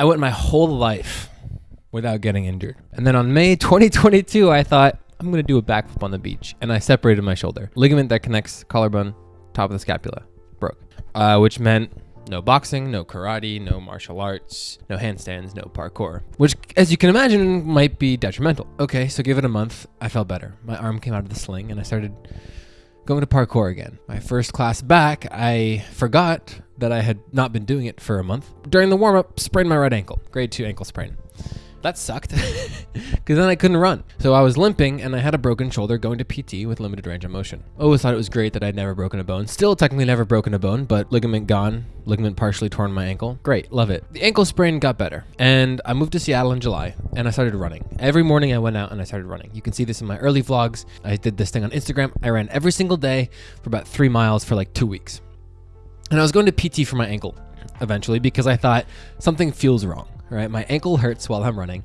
I went my whole life without getting injured. And then on May 2022, I thought, I'm going to do a backflip on the beach. And I separated my shoulder. Ligament that connects collarbone, top of the scapula, broke. Uh, which meant no boxing, no karate, no martial arts, no handstands, no parkour. Which, as you can imagine, might be detrimental. Okay, so give it a month. I felt better. My arm came out of the sling and I started going to parkour again. My first class back, I forgot that I had not been doing it for a month. During the warm up, sprained my right ankle, grade two ankle sprain. That sucked because then I couldn't run. So I was limping and I had a broken shoulder going to PT with limited range of motion. Always thought it was great that I'd never broken a bone. Still technically never broken a bone, but ligament gone, ligament partially torn my ankle. Great, love it. The ankle sprain got better and I moved to Seattle in July and I started running. Every morning I went out and I started running. You can see this in my early vlogs. I did this thing on Instagram. I ran every single day for about three miles for like two weeks. And I was going to PT for my ankle eventually because I thought something feels wrong right? My ankle hurts while I'm running.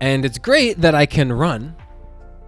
And it's great that I can run.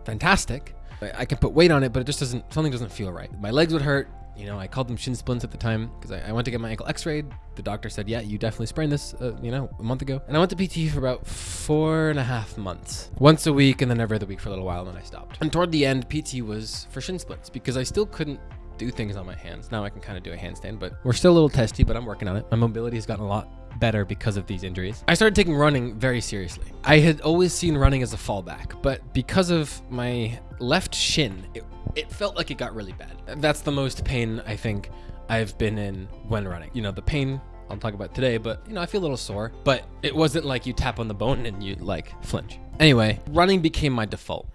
Fantastic. I can put weight on it, but it just doesn't, something doesn't feel right. My legs would hurt. You know, I called them shin splints at the time because I, I, went to get my ankle x-rayed. The doctor said, yeah, you definitely sprained this, uh, you know, a month ago. And I went to PT for about four and a half months. Once a week and then every other week for a little while, and then I stopped. And toward the end, PT was for shin splints because I still couldn't do things on my hands. Now I can kind of do a handstand, but we're still a little testy, but I'm working on it. My mobility has gotten a lot better because of these injuries. I started taking running very seriously. I had always seen running as a fallback, but because of my left shin, it, it felt like it got really bad. That's the most pain I think I've been in when running. You know, the pain I'll talk about today, but you know, I feel a little sore, but it wasn't like you tap on the bone and you like flinch. Anyway, running became my default.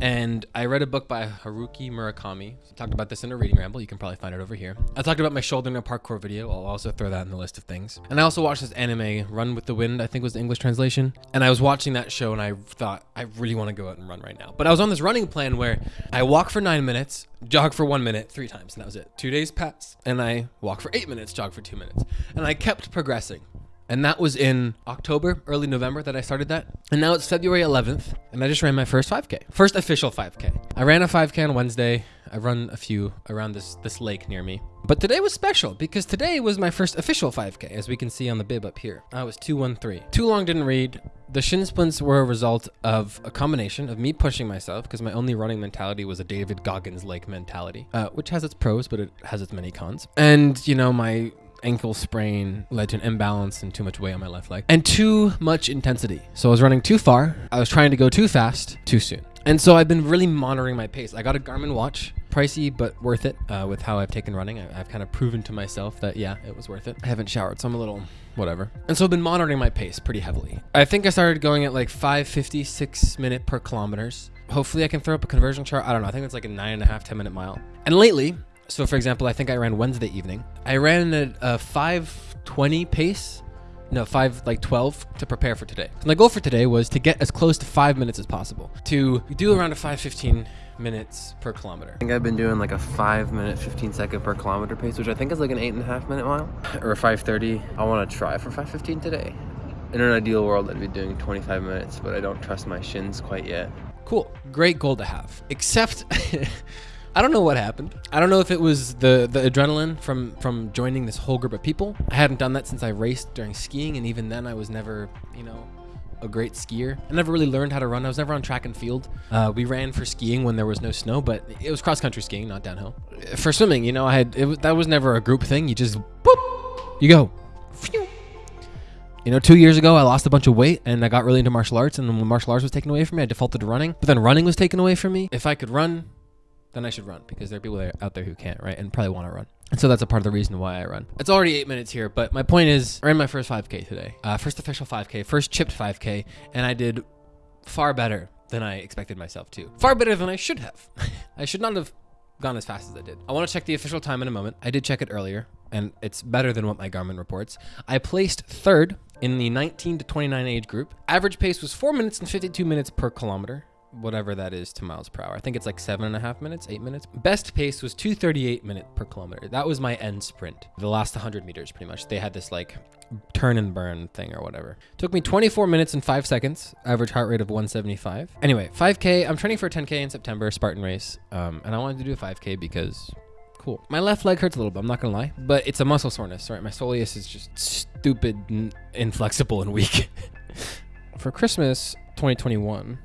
And I read a book by Haruki Murakami. I talked about this in a reading ramble. You can probably find it over here. I talked about my shoulder in a parkour video. I'll also throw that in the list of things. And I also watched this anime, Run with the Wind, I think was the English translation. And I was watching that show and I thought, I really want to go out and run right now. But I was on this running plan where I walk for nine minutes, jog for one minute, three times, and that was it. Two days pass, and I walk for eight minutes, jog for two minutes. And I kept progressing. And that was in October, early November that I started that. And now it's February 11th, and I just ran my first 5K, first official 5K. I ran a 5K on Wednesday. I run a few around this this lake near me. But today was special because today was my first official 5K, as we can see on the bib up here. I was 213. Too long didn't read. The shin splints were a result of a combination of me pushing myself because my only running mentality was a David Goggins-like mentality, uh, which has its pros, but it has its many cons. And, you know, my ankle sprain led to an imbalance and too much weight on my left leg and too much intensity. So I was running too far. I was trying to go too fast too soon. And so I've been really monitoring my pace. I got a Garmin watch, pricey but worth it uh, with how I've taken running. I, have kind of proven to myself that yeah, it was worth it. I haven't showered, so I'm a little whatever. And so I've been monitoring my pace pretty heavily. I think I started going at like 556 minute per kilometers. Hopefully I can throw up a conversion chart. I don't know. I think it's like a nine and a half, 10 minute mile. And lately, so for example, I think I ran Wednesday evening. I ran at a 520 pace. No, 5 like 12 to prepare for today. So my goal for today was to get as close to 5 minutes as possible. To do around a 515 minutes per kilometer. I think I've been doing like a 5 minute 15 second per kilometer pace, which I think is like an 8.5 minute mile. Or 530. I want to try for 515 today. In an ideal world, I'd be doing 25 minutes, but I don't trust my shins quite yet. Cool. Great goal to have. Except I don't know what happened. I don't know if it was the the adrenaline from from joining this whole group of people. I hadn't done that since I raced during skiing, and even then, I was never, you know, a great skier. I never really learned how to run. I was never on track and field. Uh, we ran for skiing when there was no snow, but it was cross country skiing, not downhill. For swimming, you know, I had it, that was never a group thing. You just boop, you go. You know, two years ago, I lost a bunch of weight and I got really into martial arts. And when martial arts was taken away from me, I defaulted to running. But then running was taken away from me. If I could run, then I should run because there are people out there who can't, right? And probably want to run. And so that's a part of the reason why I run. It's already eight minutes here, but my point is I ran my first 5K today. Uh, first official 5K, first chipped 5K, and I did far better than I expected myself to. Far better than I should have. I should not have gone as fast as I did. I want to check the official time in a moment. I did check it earlier, and it's better than what my Garmin reports. I placed third in the 19 to 29 age group. Average pace was 4 minutes and 52 minutes per kilometer whatever that is to miles per hour. I think it's like seven and a half minutes, eight minutes. Best pace was 238 minute per kilometer. That was my end sprint. The last 100 meters, pretty much. They had this like turn and burn thing or whatever. Took me 24 minutes and five seconds. Average heart rate of 175. Anyway, 5K. I'm training for a 10K in September, Spartan race, um, and I wanted to do a 5K because Cool. My left leg hurts a little bit. I'm not gonna lie, but it's a muscle soreness. Right, my soleus is just stupid, inflexible, and weak. For Christmas 2021,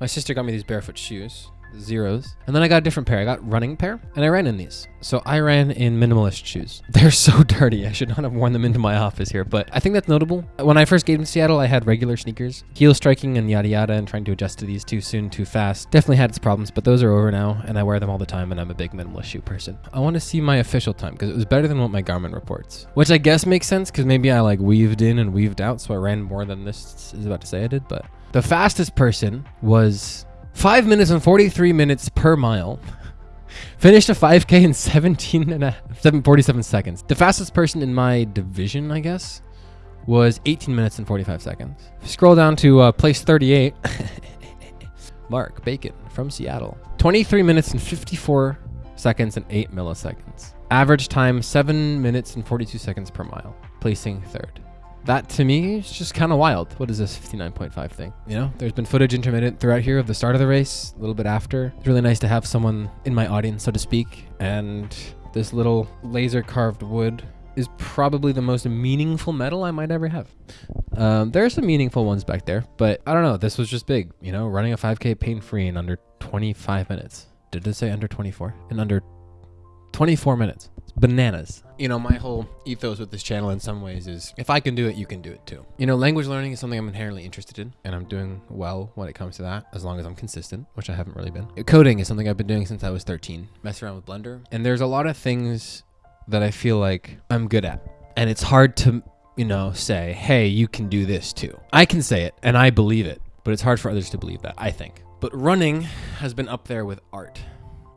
my sister got me these barefoot shoes Xeros. And then I got a different pair. I got running pair and I ran in these. So I ran in minimalist shoes. They're so dirty. I should not have worn them into my office here, but I think that's notable. When I first came to Seattle, I had regular sneakers. Heel striking and yada yada and trying to adjust to these too soon, too fast. Definitely had its problems, but those are over now and I wear them all the time and I'm a big minimalist shoe person. I want to see my official time because it was better than what my Garmin reports, which I guess makes sense because maybe I like weaved in and weaved out. So I ran more than this is about to say I did, but the fastest person was 5 minutes and 43 minutes per mile. Finished a 5K in 17 and a 7, 47 seconds. The fastest person in my division, I guess, was 18 minutes and 45 seconds. Scroll down to uh, place 38. Mark Bacon from Seattle. 23 minutes and 54 seconds and 8 milliseconds. Average time 7 minutes and 42 seconds per mile, placing third that to me is just kind of wild. What is this 59.5 thing? You know, there's been footage intermittent throughout here of the start of the race, a little bit after. It's really nice to have someone in my audience, so to speak. And this little laser carved wood is probably the most meaningful medal I might ever have. Um, there are some meaningful ones back there, but I don't know. This was just big, you know, running a 5K pain free in under 25 minutes. Did it say under 24? In under 24 minutes. Bananas. You know, my whole ethos with this channel in some ways is if I can do it, you can do it too. You know, language learning is something I'm inherently interested in, and I'm doing well when it comes to that, as long as I'm consistent, which I haven't really been. Coding is something I've been doing since I was 13. Mess around with Blender. And there's a lot of things that I feel like I'm good at. And it's hard to, you know, say, hey, you can do this too. I can say it, and I believe it, but it's hard for others to believe that, I think. But running has been up there with art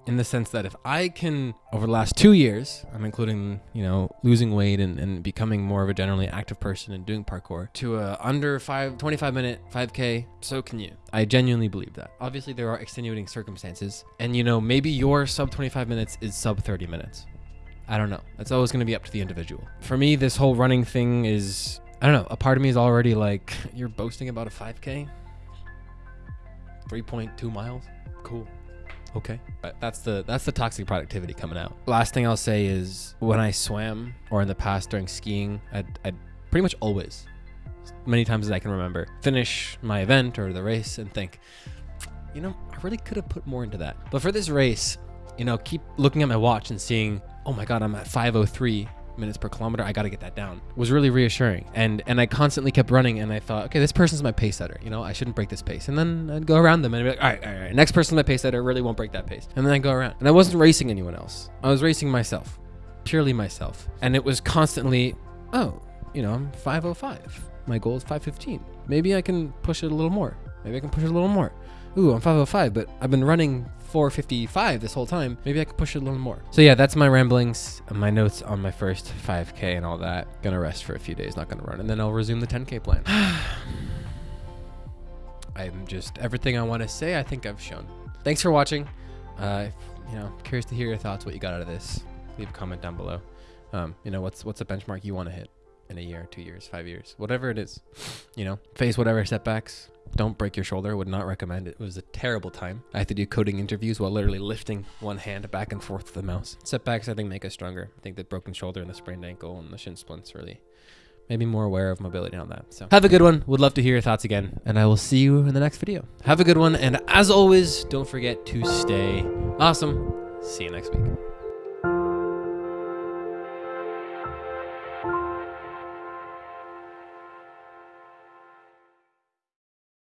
in the sense that if I can, over the last two years, I'm including, you know, losing weight and, and becoming more of a generally active person and doing parkour to a under five, 25 minute 5K, so can you. I genuinely believe that. Obviously, there are extenuating circumstances. And, you know, maybe your sub 25 minutes is sub 30 minutes. I don't know. That's always going to be up to the individual. For me, this whole running thing is, I don't know, a part of me is already like, you're boasting about a 5K? 3.2 miles? Cool. Okay. But that's the that's the toxic productivity coming out. Last thing I'll say is when I swam or in the past during skiing, I'd, I'd pretty much always, many times as I can remember, finish my event or the race and think, you know, I really could have put more into that. But for this race, you know, keep looking at my watch and seeing, oh my God, I'm at 503 minutes per kilometer. I got to get that down. Was really reassuring. And and I constantly kept running and I thought, okay, this person's my pace setter. You know, I shouldn't break this pace. And then I'd go around them and I'd be like, all right, all right, next person's my pace setter. Really won't break that pace. And then I go around. And I wasn't racing anyone else. I was racing myself, purely myself. And it was constantly, oh, you know, I'm 505. My goal is 515. Maybe I can push it a little more. Maybe I can push it a little more. Ooh, I'm 505, but I've been running 455 this whole time. Maybe I could push it a little more. So yeah, that's my ramblings, my notes on my first 5K and all that. Gonna rest for a few days, not gonna run, and then I'll resume the 10K plan. I'm just everything I want to say. I think I've shown. Thanks for watching. Uh, you know, curious to hear your thoughts, what you got out of this. Leave a comment down below. Um, you know, what's what's a benchmark you want to hit in a year, two years, five years, whatever it is. You know, face whatever setbacks, don't break your shoulder. Would not recommend it. It was a terrible time. I had to do coding interviews while literally lifting one hand back and forth with the mouse. Setbacks, I think, make us stronger. I think the broken shoulder and the sprained ankle and the shin splints really made me more aware of mobility on that. So have a good one. Would love to hear your thoughts again. And I will see you in the next video. Have a good one. And as always, don't forget to stay awesome. See you next week.